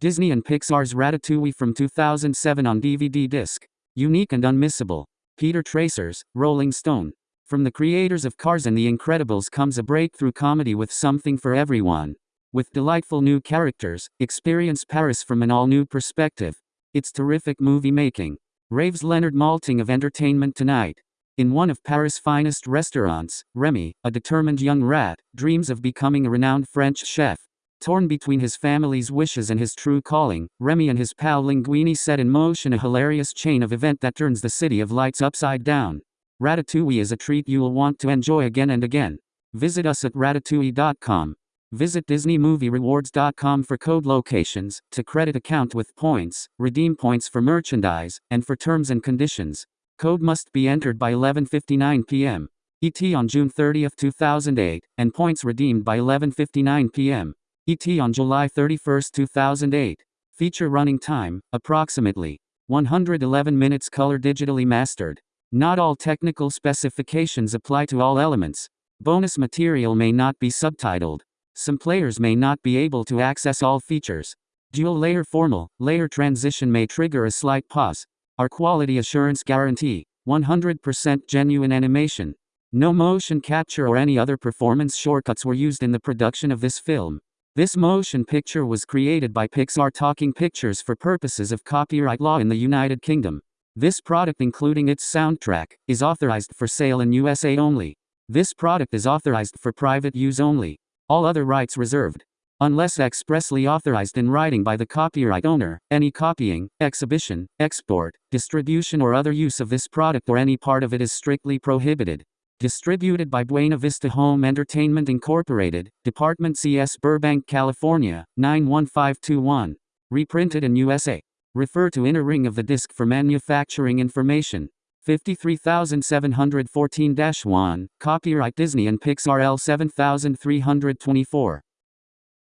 Disney and Pixar's Ratatouille from 2007 on DVD disc. Unique and unmissable. Peter Travers, Rolling Stone. From the creators of Cars and The Incredibles comes a breakthrough comedy with something for everyone. With delightful new characters, experience Paris from an all new perspective. It's terrific movie making. Raves Leonard Maltin of Entertainment Tonight. In one of Paris' finest restaurants, Remy, a determined young rat, dreams of becoming a renowned French chef. Torn between his family's wishes and his true calling, Remy and his pal Linguini set in motion a hilarious chain of event that turns the city of lights upside down. Ratatouille is a treat you'll want to enjoy again and again. Visit us at ratatouille.com. Visit DisneyMovieRewards.com for code locations, to credit account with points, redeem points for merchandise, and for terms and conditions. Code must be entered by 11:59 p.m. ET on June 30, 2008, and points redeemed by 11:59 p.m. ET on July 31, 2008. Feature running time approximately 111 minutes color digitally mastered. Not all technical specifications apply to all elements. Bonus material may not be subtitled. Some players may not be able to access all features. Dual layer formal, layer transition may trigger a slight pause. Our quality assurance guarantee 100% genuine animation. No motion capture or any other performance shortcuts were used in the production of this film. This motion picture was created by Pixar Talking Pictures for purposes of copyright law in the United Kingdom. This product, including its soundtrack, is authorized for sale in USA only. This product is authorized for private use only. All other rights reserved. Unless expressly authorized in writing by the copyright owner, any copying, exhibition, export, distribution or other use of this product or any part of it is strictly prohibited. Distributed by Buena Vista Home Entertainment Incorporated, Department CS Burbank, California, 91521. Reprinted in USA. Refer to inner ring of the disc for manufacturing information. 53714-1, copyright Disney and Pixar L7324.